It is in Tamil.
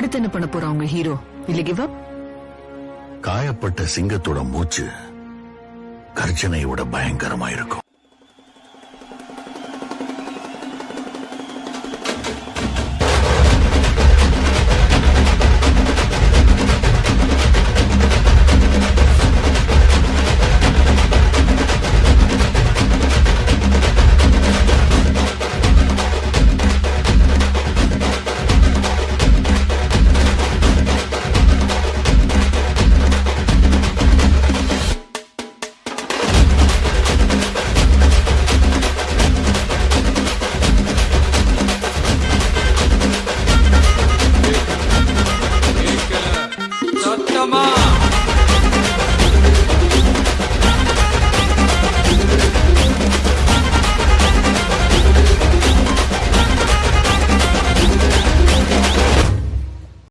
அடுத்து என்ன பண்ண போறா உங்க ஹீரோ இல்ல கிவ் அப் காயப்பட்ட சிங்கத்தோட மூச்சு கர்ஜனையோட பயங்கரமா இருக்கும் your mom.